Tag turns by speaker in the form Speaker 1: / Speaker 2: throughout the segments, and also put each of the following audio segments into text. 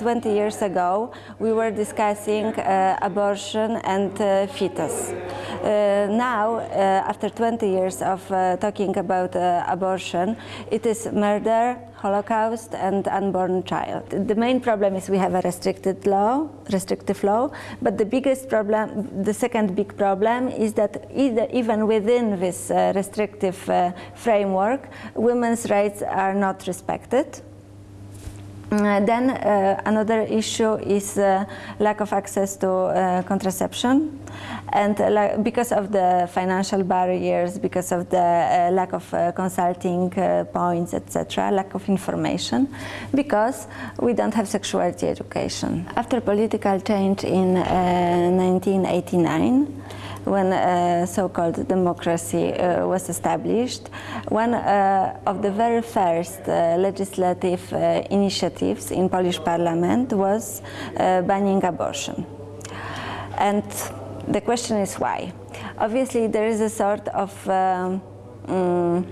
Speaker 1: 20 years ago, we were discussing uh, abortion and uh, fetus. Uh, now, uh, after 20 years of uh, talking about abortion, it is murder, Holocaust and unborn child. The main problem is we have a restricted law, restrictive law, but the biggest problem, the second big problem is that either, even within this uh, restrictive uh, framework, women's rights are not respected. Uh, then uh, another issue is uh, lack of access to contraception and because of the financial barriers, because of the lack of consulting points, etc., lack of information, because we don't have sexuality education. After political change in 1989, when uh, so-called democracy uh, was established, one uh, of the very first uh, legislative uh, initiatives in Polish parliament was banning abortion. And the question is why? Obviously there is a sort of um, um,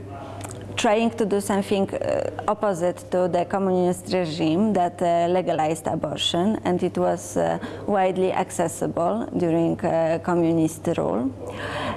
Speaker 1: trying to do something uh, opposite to the communist regime that uh, legalized abortion and it was uh, widely accessible during uh, communist rule.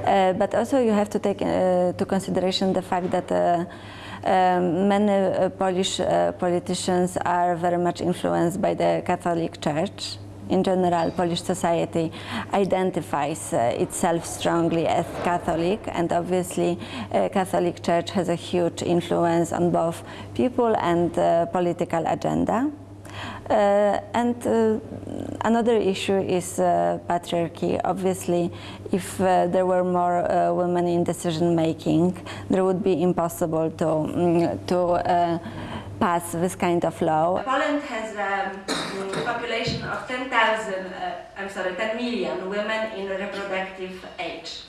Speaker 1: Uh, but also you have to take uh, to consideration the fact that um, many Polish politicians are very much influenced by the Catholic Church in general, Polish society identifies uh, itself strongly as Catholic, and obviously, uh, Catholic Church has a huge influence on both people and uh, political agenda. Uh, and uh, another issue is uh, patriarchy. Obviously, if there were more women in decision making, there would be impossible to, um, to pass this kind of law.
Speaker 2: Poland has a um, population of 10,000, uh, I'm sorry, 10 million women in reproductive age.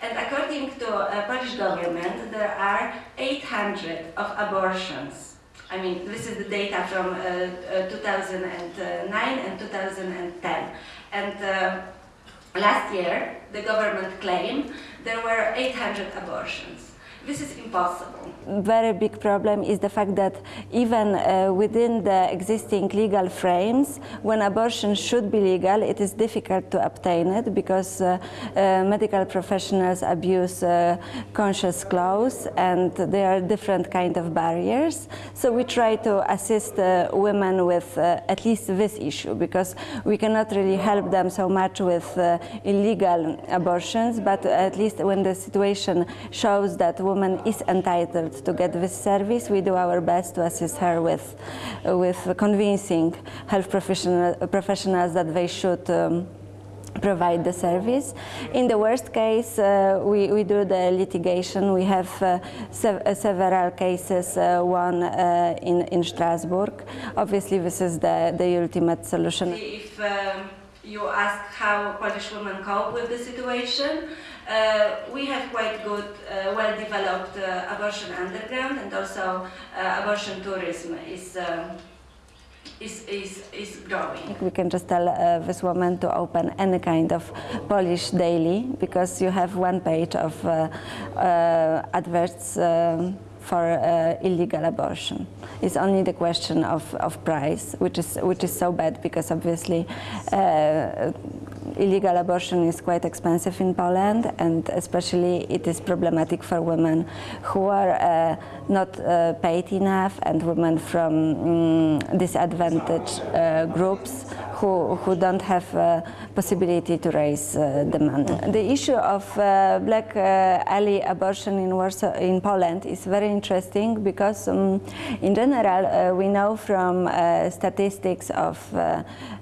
Speaker 2: And according to uh, Polish government, there are 800 of abortions. I mean, this is the data from uh, uh 2009 and 2010. And uh, last year, the government claimed there were 800 abortions. This is impossible.
Speaker 1: Very big problem is the fact that even uh, within the existing legal frames, when abortion should be legal, it is difficult to obtain it because uh, uh, medical professionals abuse uh, conscious clause and there are different kind of barriers. So we try to assist uh, women with uh, at least this issue because we cannot really help them so much with illegal abortions, but at least when the situation shows that woman is entitled to get this service, we do our best to assist her with, with convincing health professional, professionals that they should um, provide the service. In the worst case, uh, we, we do the litigation. We have uh, sev uh, several cases, uh, one uh, in, in Strasbourg. Obviously, this is the, the ultimate solution.
Speaker 2: If um, you ask how Polish women cope with the situation, we have quite good, uh, well-developed uh, abortion underground and also abortion tourism is is, is, is growing.
Speaker 1: We can just tell uh, this woman to open any kind of Polish daily because you have one page of uh, uh, adverts for illegal abortion. It's only the question of, of price, which is, which is so bad because obviously illegal abortion is quite expensive in Poland and especially it is problematic for women who are uh, not uh, paid enough and women from um, disadvantaged uh, groups who, who don't have uh, possibility to raise uh, the money. The issue of uh, black alley abortion in Warsaw, in Poland is very interesting because um, in general we know from statistics of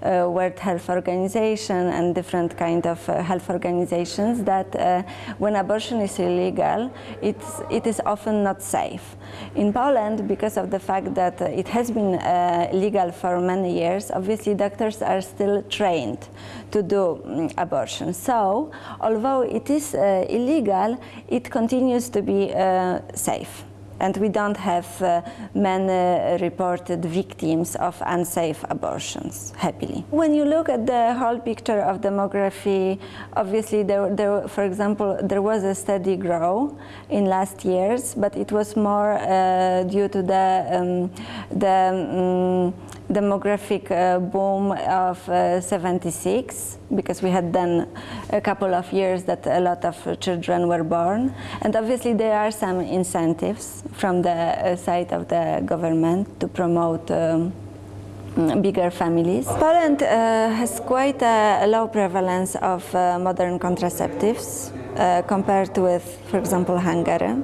Speaker 1: World Health Organization and different kind of health organizations that when abortion is illegal, it's, it is often not safe. In Poland, because of the fact that it has been uh, legal for many years, obviously doctors are still trained to do um, abortion. So, although it is uh, illegal, it continues to be uh, safe and we don't have uh, many reported victims of unsafe abortions, happily. When you look at the whole picture of demography, obviously, there, there, for example, there was a steady growth in last years, but it was more uh, due to the, um, the um, demographic uh, boom of uh, 76 because we had then a couple of years that a lot of children were born and obviously there are some incentives from the uh, side of the government to promote um, bigger families. Poland uh, has quite a low prevalence of uh, modern contraceptives uh, compared with, for example, Hungary.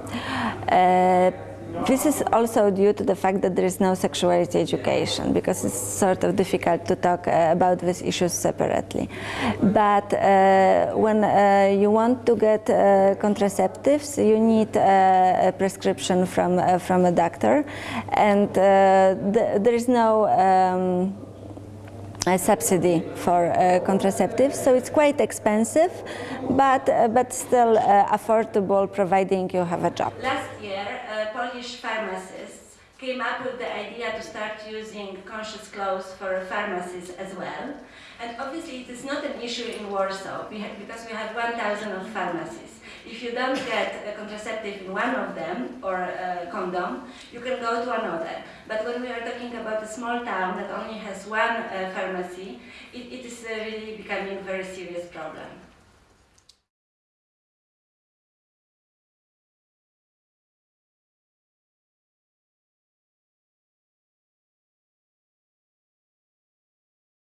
Speaker 1: This is also due to the fact that there is no sexuality education because it's sort of difficult to talk uh, about these issues separately. But uh, when uh, you want to get uh, contraceptives, you need uh, a prescription from, uh, from a doctor and th there is no um, a subsidy for uh, contraceptives, so it's quite expensive, but uh, but still uh, affordable, providing you have a job.
Speaker 2: Last year, Polish pharmacists came up with the idea to start using conscious clothes for pharmacies as well. And obviously, it is not an issue in Warsaw because we have 1,000 of pharmacies. If you don't get a contraceptive in one of them, or a condom, you can go to another. But when we are talking about a small town that only has one uh, pharmacy, it, it is uh, really becoming a very serious problem.